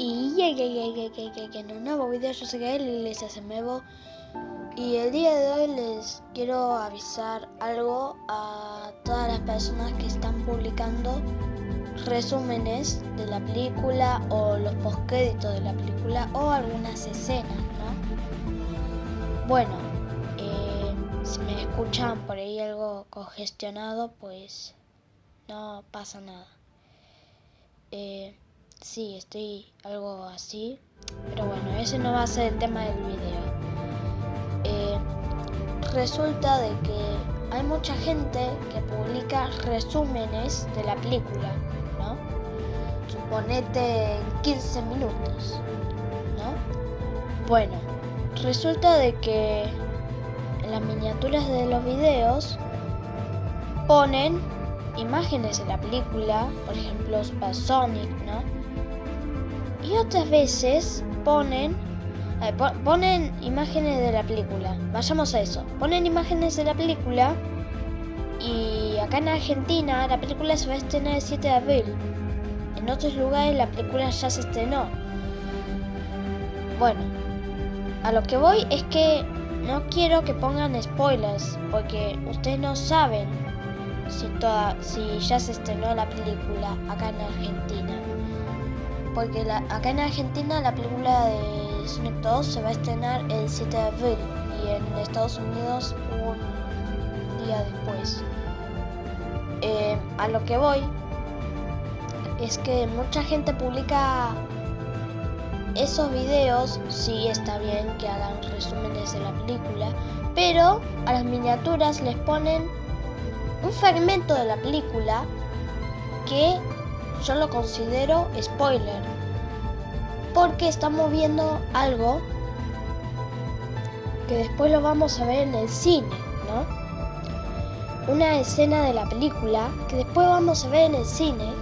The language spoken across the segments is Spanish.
Y en un nuevo video yo soy Gael y les nuevo y el día de hoy les quiero avisar algo a todas las personas que están publicando resúmenes de la película o los postcréditos de la película o algunas escenas, ¿no? Bueno, eh, si me escuchan por ahí algo congestionado, pues no pasa nada. Eh, sí, estoy algo así. Pero bueno, ese no va a ser el tema del video. Eh, resulta de que hay mucha gente que publica resúmenes de la película, ¿no? Suponete en 15 minutos, ¿no? Bueno, resulta de que en las miniaturas de los videos ponen imágenes de la película, por ejemplo Supersonic, ¿no? Y otras veces ponen ponen imágenes de la película. Vayamos a eso. Ponen imágenes de la película y acá en Argentina la película se va a estrenar el 7 de abril. En otros lugares la película ya se estrenó. Bueno, a lo que voy es que no quiero que pongan spoilers porque ustedes no saben si, toda, si ya se estrenó la película acá en Argentina. Porque la, acá en Argentina la película de Sonic 2 se va a estrenar el 7 de abril y en Estados Unidos un día después. Eh, a lo que voy es que mucha gente publica esos videos, sí está bien que hagan resúmenes de la película, pero a las miniaturas les ponen un fragmento de la película que yo lo considero spoiler. Porque estamos viendo algo que después lo vamos a ver en el cine, ¿no? Una escena de la película que después vamos a ver en el cine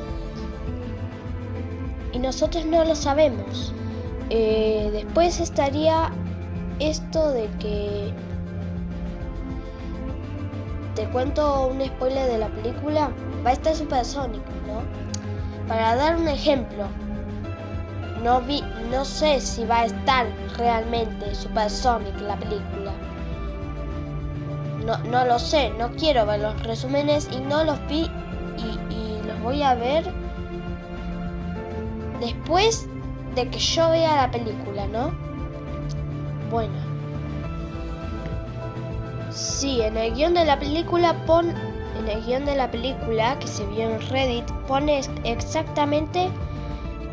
y nosotros no lo sabemos. Eh, después estaría esto de que te cuento un spoiler de la película, va a estar Supersonic, ¿no? Para dar un ejemplo, no, vi, no sé si va a estar realmente Supersonic la película. No, no lo sé, no quiero ver los resúmenes y no los vi y, y los voy a ver después de que yo vea la película, ¿no? Bueno. Sí, en el guion de la película pon en el guion de la película que se vio en Reddit pone exactamente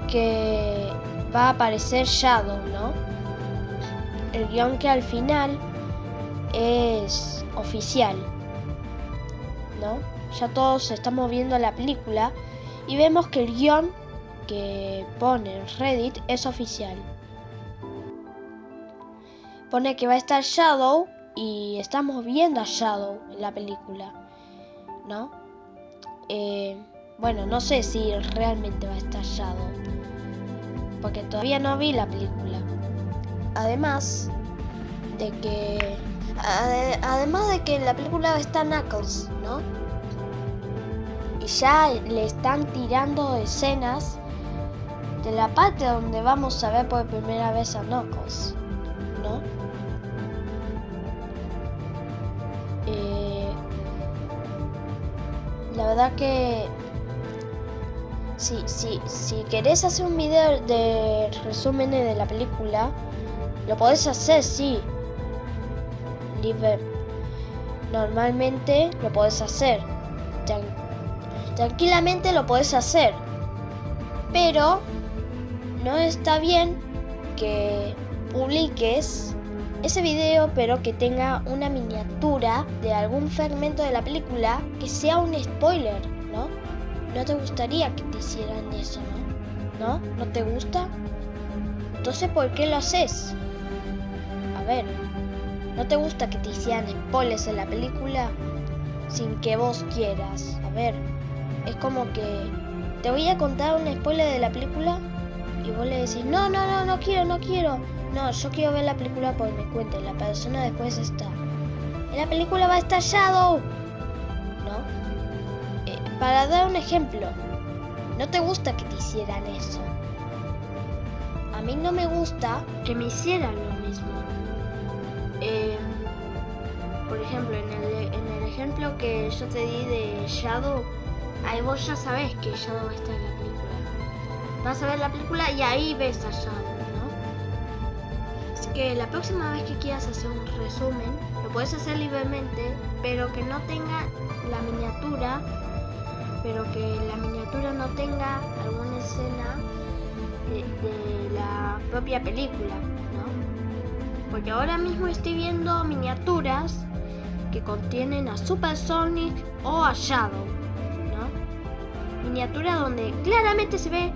que va a aparecer Shadow, ¿no? El guion que al final es oficial, ¿no? Ya todos estamos viendo la película y vemos que el guion que pone en Reddit es oficial. Pone que va a estar Shadow y estamos viendo a Shadow en la película, ¿no? Eh, bueno, no sé si realmente va a estar porque todavía no vi la película. Además de que, además de que en la película está Knuckles, ¿no? Y ya le están tirando escenas de la parte donde vamos a ver por primera vez a Knuckles, ¿no? Verdad que si, si, si querés hacer un video de resúmenes de la película, lo podés hacer, sí. Normalmente lo podés hacer. tranquilamente lo podés hacer. Pero no está bien que publiques ese video pero que tenga una miniatura de algún fragmento de la película que sea un spoiler, ¿no? No te gustaría que te hicieran eso, ¿no? ¿No? ¿No te gusta? Entonces, ¿por qué lo haces? A ver, ¿no te gusta que te hicieran spoilers en la película sin que vos quieras? A ver, es como que te voy a contar un spoiler de la película y vos le decís, no, no, no, no quiero, no quiero. No, yo quiero ver la película por mi cuenta la persona después está. En la película va a estar Shadow. ¿No? Eh, para dar un ejemplo, ¿no te gusta que te hicieran eso? mí no me gusta que me hicieran lo mismo. Eh, por ejemplo, en el, en el ejemplo que yo te di de Shadow, ahí vos ya sabés que Shadow está en la película. Vas a ver la película y ahí ves a Shadow, ¿no? Así que la próxima vez que quieras hacer un resumen, lo puedes hacer libremente, pero que no tenga la miniatura, pero que la miniatura no tenga alguna escena de, la propia película, ¿no? Porque ahora mismo estoy viendo miniaturas que contienen a Super Sonic o a Shadow, ¿no? Miniatura donde claramente se ve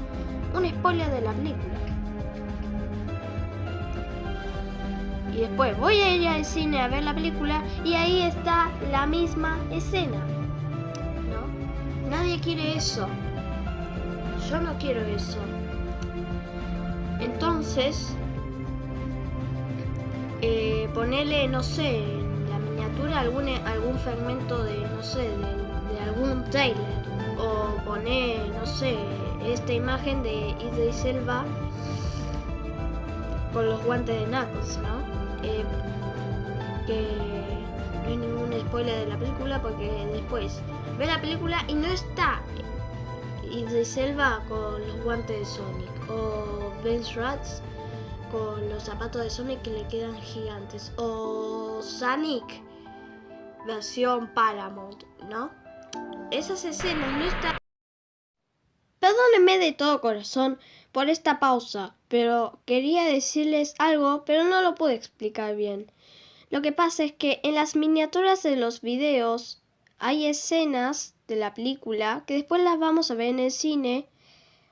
un spoiler de la película. Y después voy a ir al cine a ver la película y ahí está la misma escena. ¿No? Nadie quiere eso. Yo no quiero eso. Entonces, eh, ponerle, no sé, en la miniatura algún, algún fragmento de, no sé, de, algún trailer. O poner, no sé, esta imagen de Idris Selva con los guantes de Knuckles, ¿no? Eh, que no hay ningún spoiler de la película porque después ve la película y no está Idris Selva con los guantes de Sonic o Ben Rats con los zapatos de Sonic que le quedan gigantes o Sonic versión Paramount, ¿no? Esas escenas no están... Perdónenme de todo corazón por esta pausa, pero quería decirles algo, pero no lo puedo explicar bien. Lo que pasa es que en las miniaturas de los videos hay escenas de la película que después las vamos a ver en el cine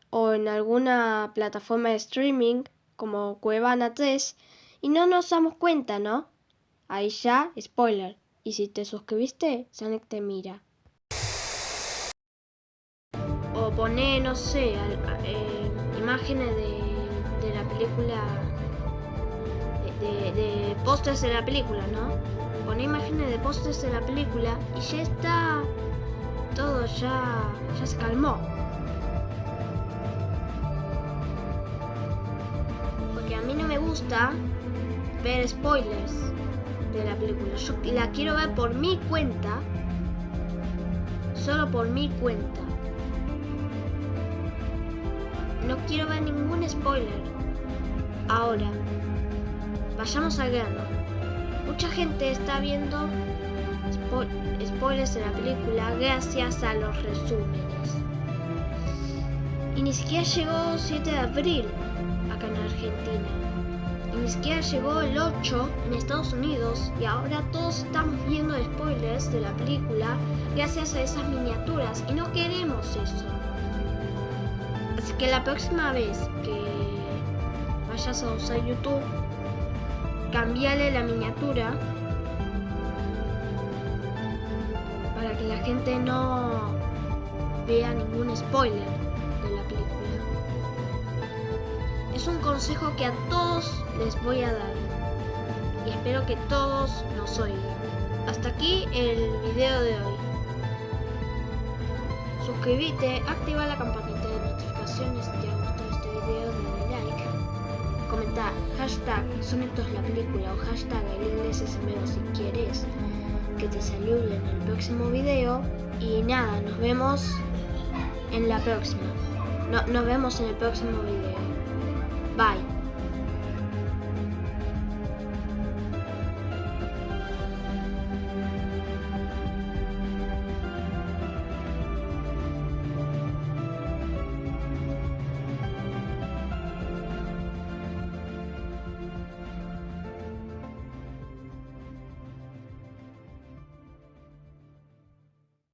o en alguna plataforma de streaming como Cuevana 3 y no nos damos cuenta, ¿no? Ahí ya, spoiler. Y si te suscribiste, Sonic te mira. O pone, no sé, eh, imágenes de, la película, de, de, pósters de la película, ¿no? Pone imágenes de pósters de la película y ya está, todo ya, ya se calmó. Porque a mí no me gusta ver spoilers de la película. Yo la quiero ver por mi cuenta, solo por mi cuenta. No quiero ver ningún spoiler. Ahora, vayamos al grano. Mucha gente está viendo spoilers de la película gracias a los resúmenes. Y ni siquiera llegó 7 de abril acá en Argentina. Y ni siquiera llegó el 8 en Estados Unidos. Y ahora todos estamos viendo spoilers de la película gracias a esas miniaturas. Y no queremos eso. Que la próxima vez que vayas a usar YouTube, cambiale la miniatura para que la gente no vea ningún spoiler de la película. Es un consejo que a todos les voy a dar y espero que todos nos oigan. Hasta aquí el video de hoy. Suscríbete, activa la campanita si te ha gustado este video, dale like. Comenta hashtag Sonetos la película o hashtag el inglés es si quieres que te salude en el próximo video y nada, nos vemos en la próxima. No, nos vemos en el próximo video. Bye.